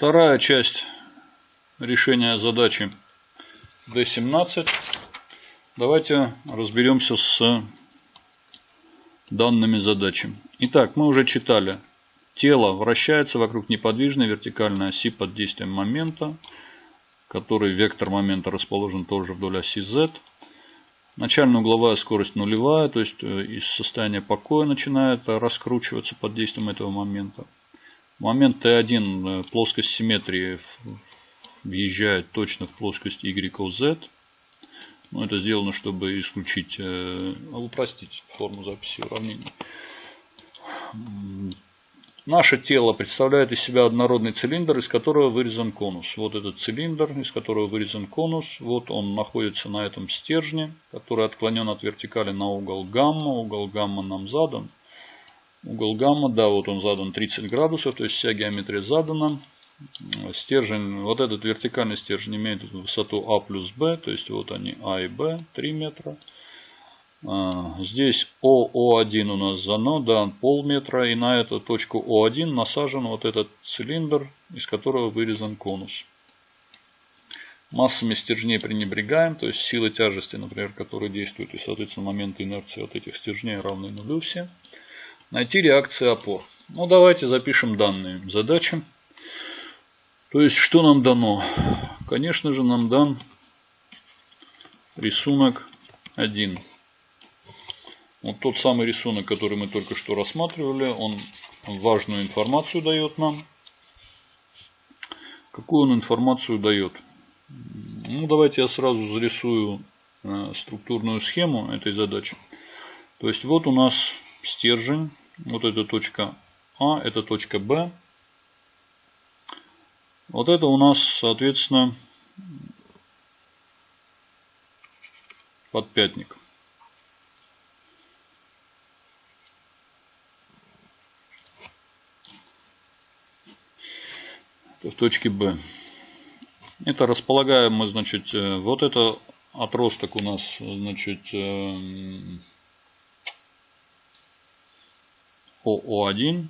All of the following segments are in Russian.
Вторая часть решения задачи D17. Давайте разберемся с данными задачи. Итак, мы уже читали. Тело вращается вокруг неподвижной вертикальной оси под действием момента, который вектор момента расположен тоже вдоль оси Z. Начальная угловая скорость нулевая, то есть э, из состояния покоя начинает раскручиваться под действием этого момента. Момент Т1 э, плоскость симметрии въезжает точно в плоскость YOZ. Но это сделано, чтобы исключить, э, упростить форму записи уравнений. Наше тело представляет из себя однородный цилиндр, из которого вырезан конус. Вот этот цилиндр, из которого вырезан конус. Вот он находится на этом стержне, который отклонен от вертикали на угол гамма. Угол гамма нам задан. Угол гамма, да, вот он задан 30 градусов, то есть вся геометрия задана. Стержень, вот этот вертикальный стержень имеет высоту А плюс Б, то есть вот они А и Б, 3 метра. А, здесь ОО1 у нас зано, да, полметра, и на эту точку О1 насажен вот этот цилиндр, из которого вырезан конус. Массами стержней пренебрегаем, то есть силы тяжести, например, которые действуют, и, соответственно, моменты инерции от этих стержней равны нулю все. Найти реакции опор. Ну, давайте запишем данные задачи. То есть, что нам дано? Конечно же, нам дан рисунок 1. Вот тот самый рисунок, который мы только что рассматривали, он важную информацию дает нам. Какую он информацию дает? Ну, давайте я сразу зарисую э, структурную схему этой задачи. То есть, вот у нас стержень вот эта точка А, это точка Б. Вот это у нас, соответственно, подпятник. в точке Б. Это располагаем мы, значит, э, вот это отросток у нас, значит, ОО1.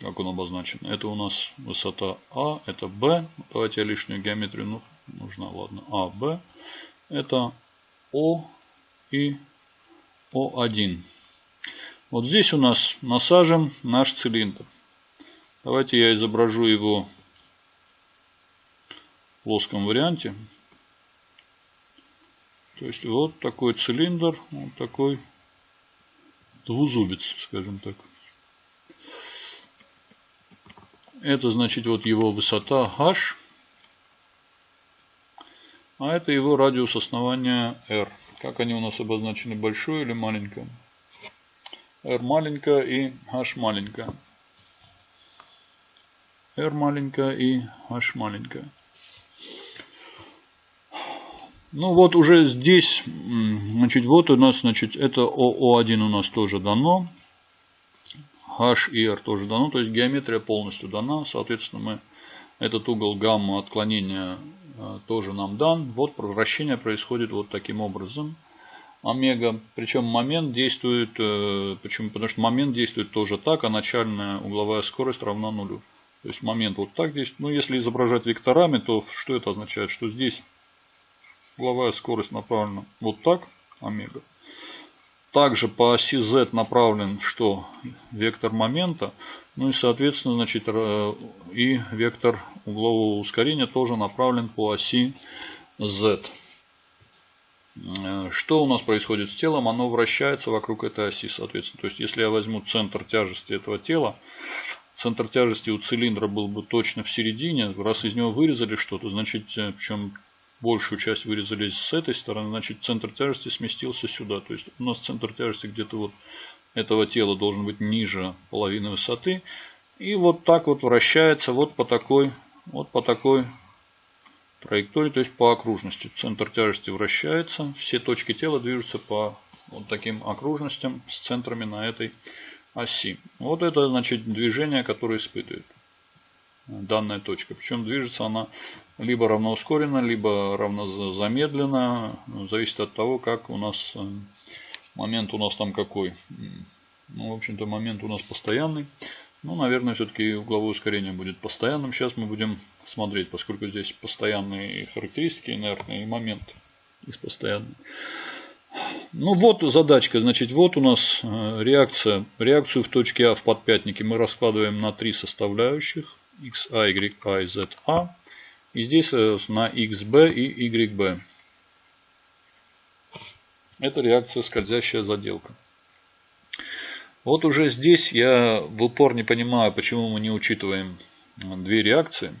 Как он обозначен? Это у нас высота А, это Б. Давайте я лишнюю геометрию ну, нужна, ладно. А, Б. Это О и О1. Вот здесь у нас насажен наш цилиндр. Давайте я изображу его в плоском варианте. То есть вот такой цилиндр, вот такой двузубец, скажем так. Это значит вот его высота h. А это его радиус основания r. Как они у нас обозначены, большое или маленькое? r маленькая и h маленькая. r маленькая и h маленькая. Ну вот уже здесь, значит, вот у нас, значит, это ОО1 у нас тоже дано. H и R тоже дано, то есть геометрия полностью дана. Соответственно, мы этот угол гамма отклонения э, тоже нам дан. Вот вращение происходит вот таким образом. Омега. Причем момент действует, э, почему? Потому что момент действует тоже так, а начальная угловая скорость равна нулю. То есть момент вот так действует. Ну, если изображать векторами, то что это означает? Что здесь угловая скорость направлена вот так, омега. Также по оси z направлен что? Вектор момента. Ну и соответственно, значит, э, и вектор углового ускорения тоже направлен по оси z. Э, что у нас происходит с телом? Оно вращается вокруг этой оси, соответственно. То есть, если я возьму центр тяжести этого тела, центр тяжести у цилиндра был бы точно в середине. Раз из него вырезали что-то, значит, э, причем большую часть вырезали с этой стороны, значит центр тяжести сместился сюда. То есть у нас центр тяжести где-то вот этого тела должен быть ниже половины высоты. И вот так вот вращается вот по такой, вот по такой траектории, то есть по окружности. Центр тяжести вращается, все точки тела движутся по вот таким окружностям с центрами на этой оси. Вот это значит движение, которое испытывает данная точка. Причем движется она либо равноускоренно, либо равнозамедленно. Зависит от того, как у нас э, момент у нас там какой. Ну, в общем-то, момент у нас постоянный. Ну, наверное, все-таки угловое ускорение будет постоянным. Сейчас мы будем смотреть, поскольку здесь постоянные характеристики инертные и момент из постоянных. Ну вот задачка, значит, вот у нас э, реакция. Реакцию в точке А в подпятнике мы раскладываем на три составляющих. X, a, y, a z, a. И здесь э, на xb и yb. Это реакция скользящая заделка. Вот уже здесь я в упор не понимаю, почему мы не учитываем две реакции.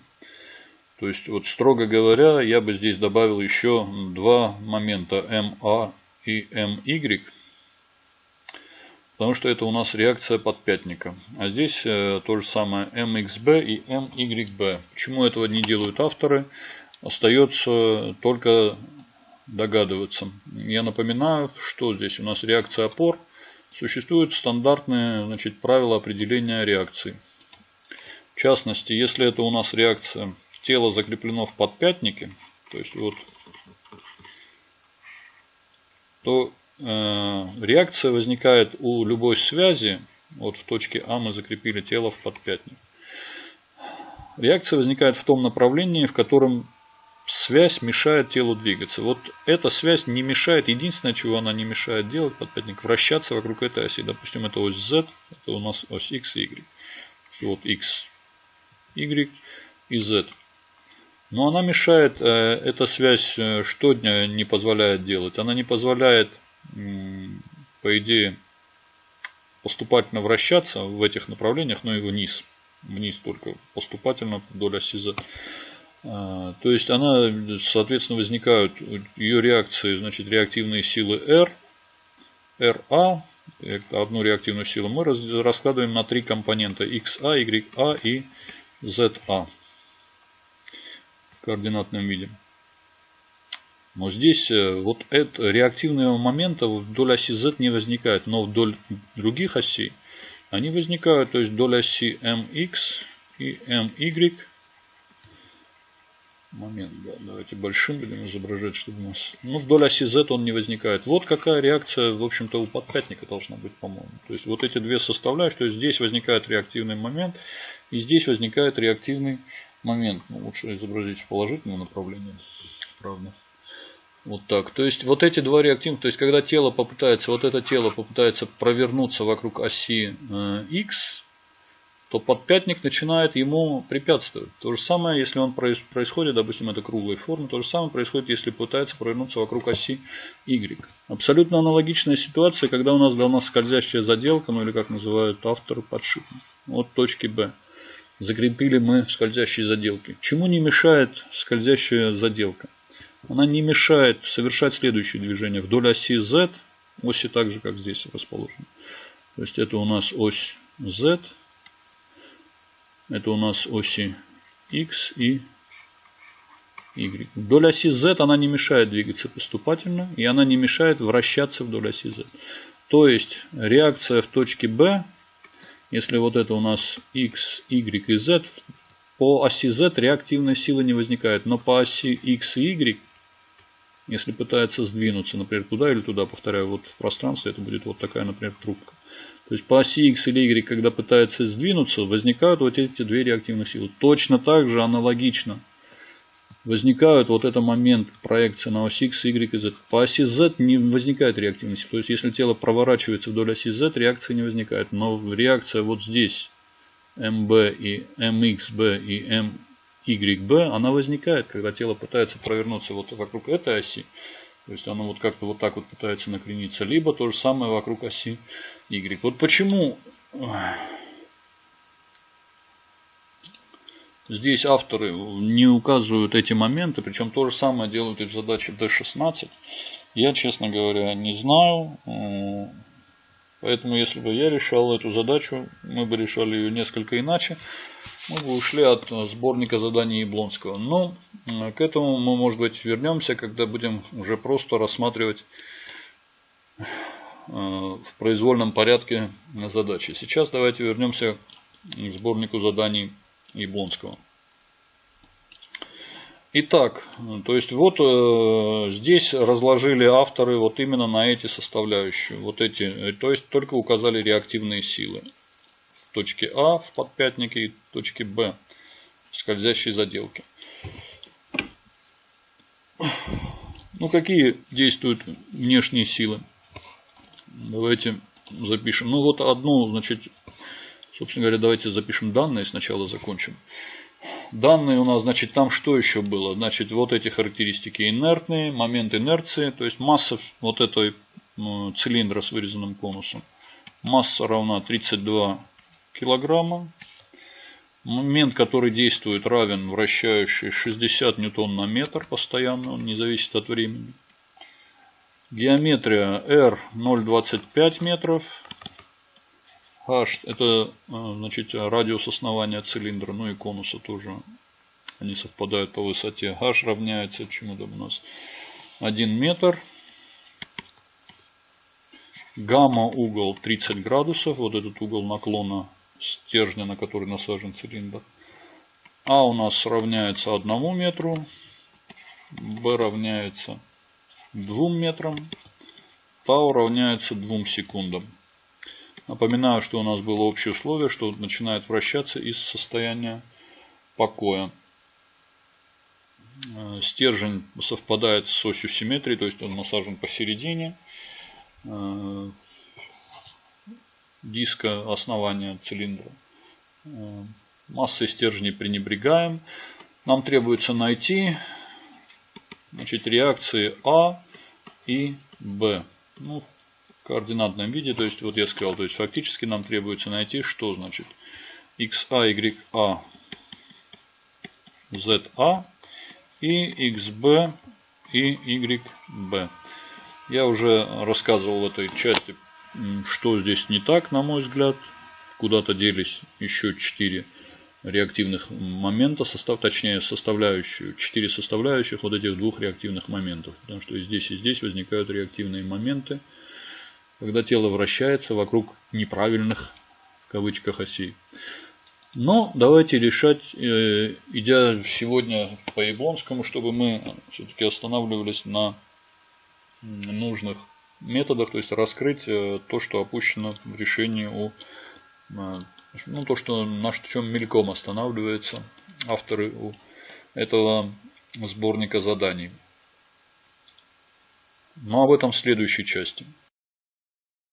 То есть, вот строго говоря, я бы здесь добавил еще два момента MA и MY. Потому что это у нас реакция подпятника. А здесь э, то же самое MXB и MYB. Почему этого не делают авторы? Остается только догадываться. Я напоминаю, что здесь у нас реакция опор. Существуют стандартные значит, правила определения реакции. В частности, если это у нас реакция тело закреплено в подпятнике, то есть вот, то реакция возникает у любой связи, вот в точке А мы закрепили тело в подпятник. Реакция возникает в том направлении, в котором связь мешает телу двигаться. Вот эта связь не мешает, единственное, чего она не мешает делать, подпятник, вращаться вокруг этой оси. Допустим, это ось Z, это у нас ось X и Y. Вот X, Y и Z. Но она мешает, э, эта связь э, что не позволяет делать? Она не позволяет, по идее, поступательно вращаться в этих направлениях, но и вниз. Вниз только поступательно вдоль оси Z. А, то есть она, соответственно, возникают ее реакции, значит, реактивные силы R, RA, одну реактивную силу мы раскладываем на три компонента XA, YA и ZA в координатном виде. Но здесь э, вот это, реактивного момента вдоль оси Z не возникает, но вдоль других осей они возникают, то есть вдоль оси MX и MY момент, да. Давайте большим будем изображать, чтобы у нас... Ну, вдоль оси Z он не возникает. Вот какая реакция, в общем-то, у подпятника должна быть, по-моему. То есть, вот эти две составляющие. То есть, здесь возникает реактивный момент, и здесь возникает реактивный момент. Ну, лучше изобразить в положительном направлении, правда. Вот так. То есть, вот эти два реактивных, то есть, когда тело попытается, вот это тело попытается провернуться вокруг оси э, X, то подпятник начинает ему препятствовать. То же самое, если он происходит, допустим, это круглой формы, то же самое происходит, если пытается провернуться вокруг оси Y. Абсолютно аналогичная ситуация, когда у нас дана скользящая заделка, ну или как называют авторы подшипник, от точки B. Закрепили мы в скользящей заделке. Чему не мешает скользящая заделка? Она не мешает совершать следующее движение вдоль оси Z, оси так же, как здесь расположена. То есть это у нас ось Z, это у нас оси X и Y. Вдоль оси Z она не мешает двигаться поступательно. И она не мешает вращаться вдоль оси Z. То есть реакция в точке B, если вот это у нас X, Y и Z, по оси Z реактивная сила не возникает. Но по оси X и Y, если пытается сдвинуться, например, туда или туда, повторяю, вот в пространстве это будет вот такая, например, трубка. То есть по оси X или Y, когда пытается сдвинуться, возникают вот эти две реактивных силы. Точно так же, аналогично, возникают вот этот момент проекции на оси X, Y и Z. По оси Z не возникает реактивности. То есть если тело проворачивается вдоль оси Z, реакции не возникает. Но реакция вот здесь, MB и MXB и MYB, она возникает, когда тело пытается провернуться вот вокруг этой оси. То есть оно вот как-то вот так вот пытается накрениться. Либо то же самое вокруг оси Y. Вот почему здесь авторы не указывают эти моменты. Причем то же самое делают и в задаче D16. Я, честно говоря, не знаю. Поэтому, если бы я решал эту задачу, мы бы решали ее несколько иначе. Мы бы ушли от сборника заданий Яблонского. Но к этому мы, может быть, вернемся, когда будем уже просто рассматривать э, в произвольном порядке задачи. Сейчас давайте вернемся к сборнику заданий Яблонского. Итак, то есть вот э, здесь разложили авторы вот именно на эти составляющие. Вот эти, то есть только указали реактивные силы. Точки А в подпятнике и точки Б в скользящей заделке. Ну, какие действуют внешние силы? Давайте запишем. Ну, вот одну, значит, собственно говоря, давайте запишем данные сначала, закончим. Данные у нас, значит, там что еще было? Значит, вот эти характеристики инертные, момент инерции, то есть масса вот этой ну, цилиндра с вырезанным конусом. Масса равна 32 килограмма. Момент, который действует, равен вращающий 60 ньютон на метр постоянно, он не зависит от времени. Геометрия R 0,25 метров. H это э, значит, радиус основания цилиндра, ну и конуса тоже. Они совпадают по высоте. H равняется чему-то у нас 1 метр. Гамма угол 30 градусов. Вот этот угол наклона стержня, на который насажен цилиндр. А у нас равняется 1 метру. Б равняется 2 метрам. Тау равняется 2 секундам. Напоминаю, что у нас было общее условие, что начинает вращаться из состояния покоя. Э, стержень совпадает с осью симметрии, то есть он насажен посередине. Диска основания цилиндра. Э, массой стержней пренебрегаем. Нам требуется найти значит, реакции А и Б. Ну, в координатном виде, то есть вот я сказал, то есть фактически нам требуется найти, что значит XA, YA, ZA и XB и YB. Я уже рассказывал в этой части что здесь не так, на мой взгляд. Куда-то делись еще 4 реактивных момента, состав, точнее составляющие, 4 составляющих вот этих двух реактивных моментов. Потому что и здесь, и здесь возникают реактивные моменты, когда тело вращается вокруг неправильных, в кавычках, осей. Но давайте решать, э, идя сегодня по Яблонскому, чтобы мы все-таки останавливались на нужных методах, то есть раскрыть э, то, что опущено в решении у э, ну, то, что на чем мельком останавливаются авторы у этого сборника заданий. Но об этом в следующей части.